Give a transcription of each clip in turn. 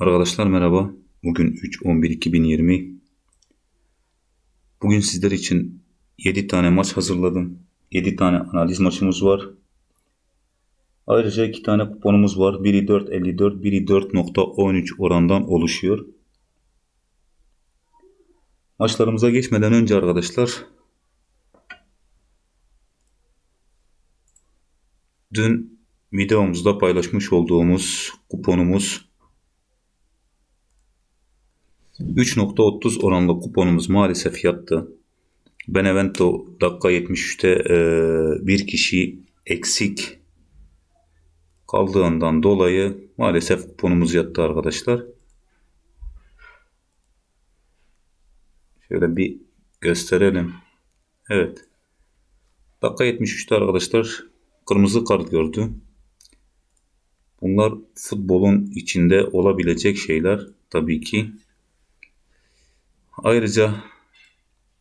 Arkadaşlar merhaba. Bugün 3-11-2020. Bugün sizler için 7 tane maç hazırladım. 7 tane analiz maçımız var. Ayrıca 2 tane kuponumuz var. Biri 4.54, biri 4.13 orandan oluşuyor. Maçlarımıza geçmeden önce arkadaşlar dün videomuzda paylaşmış olduğumuz kuponumuz 3.30 oranlı kuponumuz maalesef yattı. Benevento dakika 73'te e, bir kişi eksik kaldığından dolayı maalesef kuponumuz yattı arkadaşlar. Şöyle bir gösterelim. Evet. Dakika 73'te arkadaşlar kırmızı kart gördü. Bunlar futbolun içinde olabilecek şeyler tabii ki. Ayrıca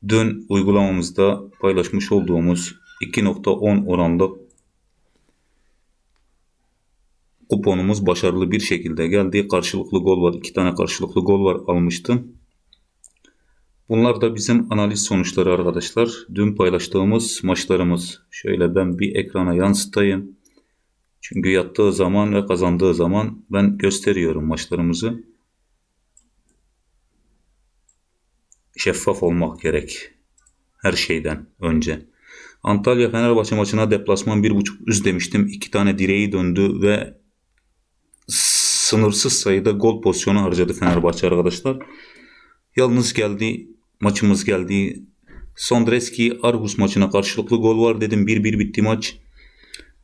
dün uygulamamızda paylaşmış olduğumuz 2.10 oranlı kuponumuz başarılı bir şekilde geldi. Karşılıklı gol var. iki tane karşılıklı gol var almıştım. Bunlar da bizim analiz sonuçları arkadaşlar. Dün paylaştığımız maçlarımız. Şöyle ben bir ekrana yansıtayım. Çünkü yattığı zaman ve kazandığı zaman ben gösteriyorum maçlarımızı. Şeffaf olmak gerek. Her şeyden önce. Antalya Fenerbahçe maçına deplasman 1.5 üst demiştim. İki tane direği döndü ve sınırsız sayıda gol pozisyonu harcadı Fenerbahçe arkadaşlar. Yalnız geldi. Maçımız geldi. Sondreski Argus maçına karşılıklı gol var dedim. 1-1 bitti maç.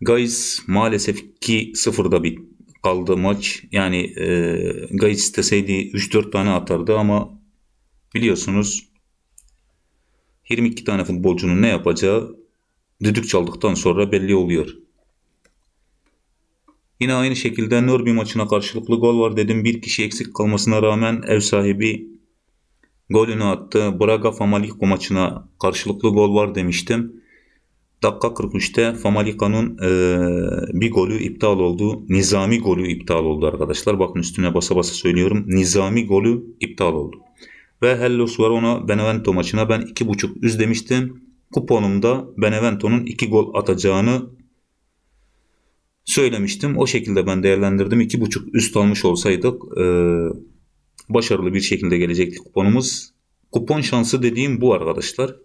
Guys maalesef ki sıfırda bit kaldı maç. Yani e, Guys isteseydi 3-4 tane atardı ama Biliyorsunuz 22 tane futbolcunun ne yapacağı düdük çaldıktan sonra belli oluyor. Yine aynı şekilde Norby maçına karşılıklı gol var dedim. Bir kişi eksik kalmasına rağmen ev sahibi golünü attı. Braga Famalicão maçına karşılıklı gol var demiştim. Dakika 43'te Famalica'nın e, bir golü iptal oldu. Nizami golü iptal oldu arkadaşlar. Bakın üstüne basa basa söylüyorum. Nizami golü iptal oldu. Ve Hellos Verona Benevento maçına ben 2.5 üst demiştim. Kuponumda Benevento'nun 2 gol atacağını söylemiştim. O şekilde ben değerlendirdim. 2.5 üst almış olsaydık e, başarılı bir şekilde gelecekti kuponumuz. Kupon şansı dediğim bu arkadaşlar.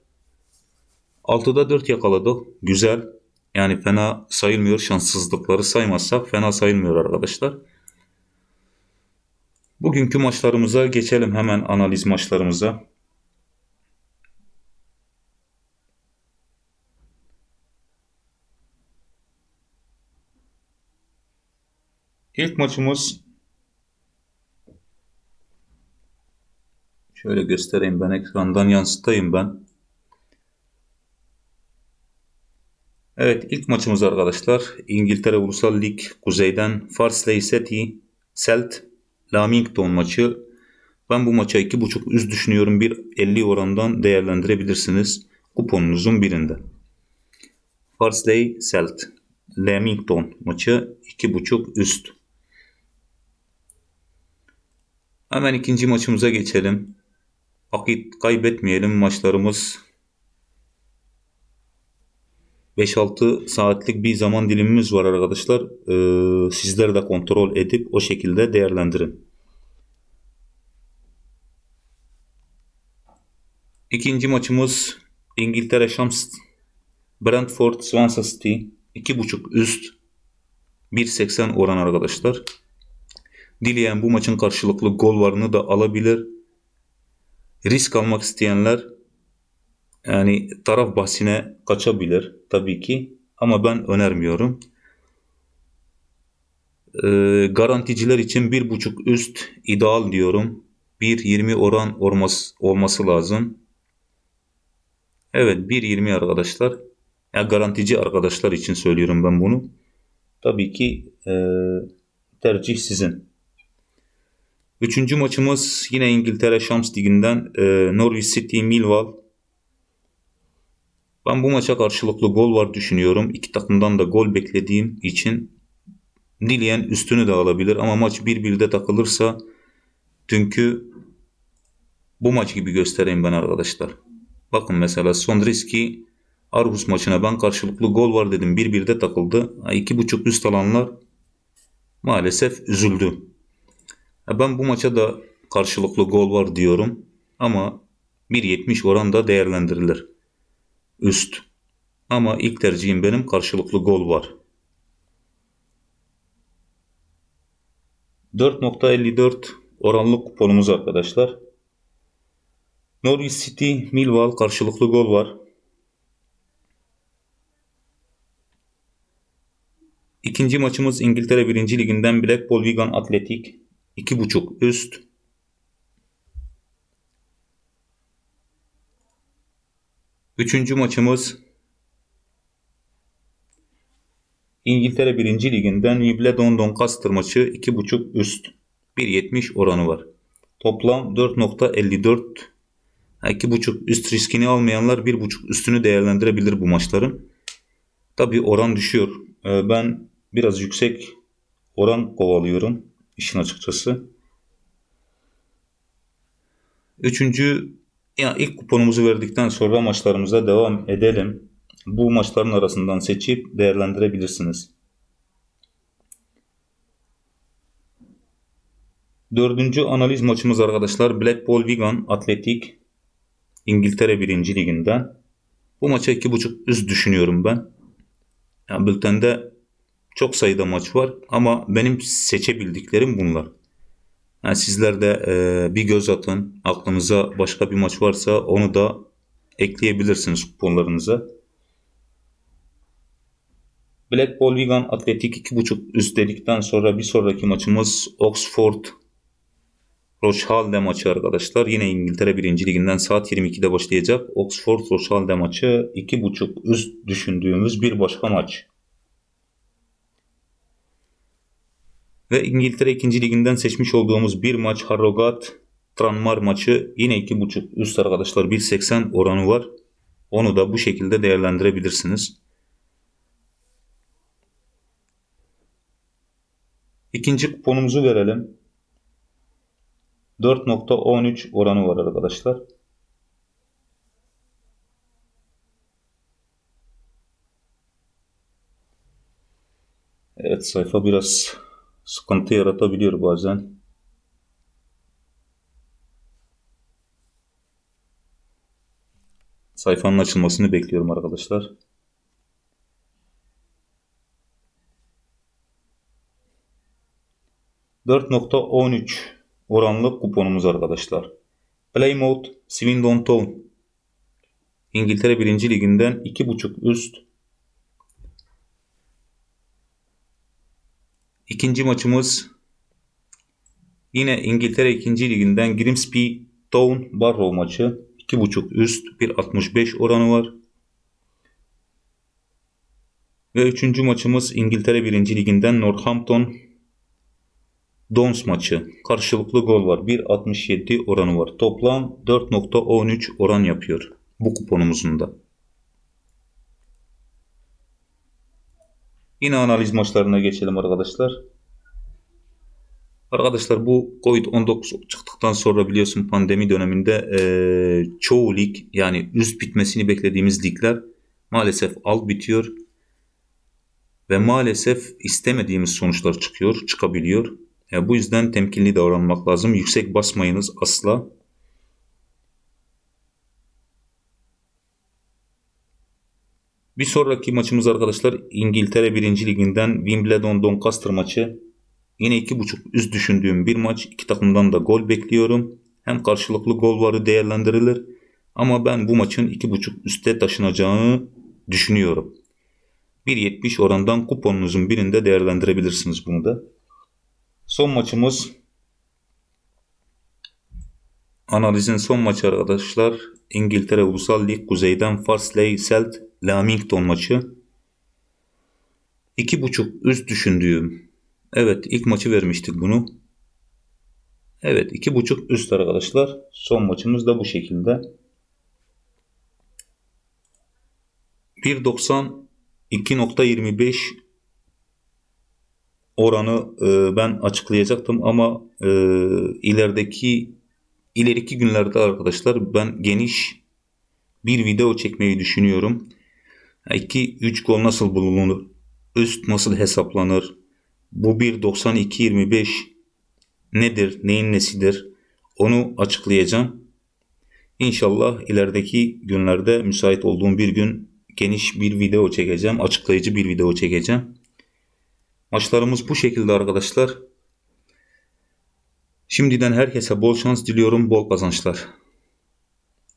6'da 4 yakaladık. Güzel. Yani fena sayılmıyor. Şanssızlıkları saymazsak fena sayılmıyor arkadaşlar. Bugünkü maçlarımıza geçelim hemen analiz maçlarımıza. İlk maçımız şöyle göstereyim ben ekrandan yansıtayım ben. Evet ilk maçımız arkadaşlar İngiltere Ulusal Lig kuzeyden Farsley City Celt Lamington maçı. Ben bu maça 2.5 üst düşünüyorum. Bir 50 orandan değerlendirebilirsiniz. Kuponunuzun birinde. Farsley Celt. Lamington maçı 2.5 üst. Hemen ikinci maçımıza geçelim. Vakit kaybetmeyelim. Maçlarımız 5-6 saatlik bir zaman dilimimiz var arkadaşlar. Ee, sizler de kontrol edip o şekilde değerlendirin. İkinci maçımız İngiltere Shams Brentford Swansea City 2.5 üst 1.80 oran arkadaşlar. Dileyen bu maçın karşılıklı gol varını da alabilir. Risk almak isteyenler yani taraf bahsine kaçabilir tabii ki ama ben önermiyorum. Ee, garanticiler için bir buçuk üst ideal diyorum. 1.20 oran olması, olması lazım. Evet 1.20 arkadaşlar. Ya garantici arkadaşlar için söylüyorum ben bunu. Tabii ki e, tercih sizin. Üçüncü maçımız yine İngiltere Şams Ligi'nden e, Norwich City Millwall ben bu maça karşılıklı gol var düşünüyorum. İki takımdan da gol beklediğim için dileyen üstünü de alabilir. Ama maç 1-1'de takılırsa dünkü bu maç gibi göstereyim ben arkadaşlar. Bakın mesela Sondriski Argus maçına ben karşılıklı gol var dedim. 1-1'de takıldı. 2.5 üst alanlar maalesef üzüldü. Ben bu maça da karşılıklı gol var diyorum. Ama 1.70 oran da değerlendirilir. Üst. Ama ilk tercihim benim karşılıklı gol var. 4.54 oranlı kuponumuz arkadaşlar. Norwich City, Millwall karşılıklı gol var. İkinci maçımız İngiltere 1. Liginden Blackpool Wigan Athletic 2.5 üst. Üçüncü maçımız İngiltere 1. Liginden Wimbledon Doncaster maçı 2.5 üst. 1.70 oranı var. Toplam 4.54 2.5 üst riskini almayanlar 1.5 üstünü değerlendirebilir bu maçların. Tabi oran düşüyor. Ee, ben biraz yüksek oran kovalıyorum işin açıkçası. Üçüncü ya ilk kuponumuzu verdikten sonra maçlarımıza devam edelim. Bu maçların arasından seçip değerlendirebilirsiniz. Dördüncü analiz maçımız arkadaşlar Blackpool Wigan Atletik İngiltere 1. Liginden. Bu maça 2.5 üst düşünüyorum ben. Yani bültende çok sayıda maç var ama benim seçebildiklerim bunlar. Yani sizler de e, bir göz atın. Aklınıza başka bir maç varsa onu da ekleyebilirsiniz kuponlarınıza. Blackpool Wigan Atletik 2.5 üst dedikten sonra bir sonraki maçımız Oxford Rochhalde maçı arkadaşlar. Yine İngiltere 1. Liginden saat 22'de başlayacak. Oxford Rochhalde maçı 2.5 üst düşündüğümüz bir başka maç. Ve İngiltere 2. Liginden seçmiş olduğumuz bir maç Harrogat Tranmar maçı yine 2.5 üst arkadaşlar 1.80 oranı var. Onu da bu şekilde değerlendirebilirsiniz. İkinci kuponumuzu verelim. 4.13 oranı var arkadaşlar. Evet sayfa biraz sıkıntı yaratabiliyor bazen. Sayfanın açılmasını bekliyorum arkadaşlar. ...4.13 oranlı kuponumuz arkadaşlar. Plymouth Swindon Town İngiltere 1. Liginden 2.5 üst İkinci maçımız yine İngiltere 2. Liginden Grimsby Town Barrow maçı 2.5 üst 1.65 oranı var. Ve üçüncü maçımız İngiltere 1. Liginden Northampton Dons maçı. Karşılıklı gol var. 1.67 oranı var. Toplam 4.13 oran yapıyor. Bu kuponumuzun da. Yine analiz maçlarına geçelim arkadaşlar. Arkadaşlar bu Covid-19 çıktıktan sonra biliyorsun pandemi döneminde e, çoğu lig yani üst bitmesini beklediğimiz ligler maalesef alt bitiyor. Ve maalesef istemediğimiz sonuçlar çıkıyor, çıkabiliyor. Yani bu yüzden temkinli davranmak lazım. Yüksek basmayınız asla. Bir sonraki maçımız arkadaşlar İngiltere 1. Liginden Wimbledon Doncaster maçı. Yine 2.5 üst düşündüğüm bir maç. İki takımdan da gol bekliyorum. Hem karşılıklı gol varı değerlendirilir. Ama ben bu maçın 2.5 üste taşınacağını düşünüyorum. 1.70 orandan kuponunuzun birinde değerlendirebilirsiniz bunu da. Son maçımız analizin son maçı arkadaşlar. İngiltere Ulusal Lig kuzeyden Farsley Selt Lamington maçı. 2.5 üst düşündüğüm. Evet ilk maçı vermiştik bunu. Evet 2.5 üst arkadaşlar. Son maçımız da bu şekilde. 1.90 2.25 oranı e, ben açıklayacaktım ama e, ilerideki ileriki günlerde arkadaşlar ben geniş bir video çekmeyi düşünüyorum. 2-3 gol nasıl bulunur? Üst nasıl hesaplanır? Bu 1.92-25 nedir? Neyin nesidir? Onu açıklayacağım. İnşallah ilerideki günlerde müsait olduğum bir gün geniş bir video çekeceğim. Açıklayıcı bir video çekeceğim. Maçlarımız bu şekilde arkadaşlar. Şimdiden herkese bol şans diliyorum, bol kazançlar.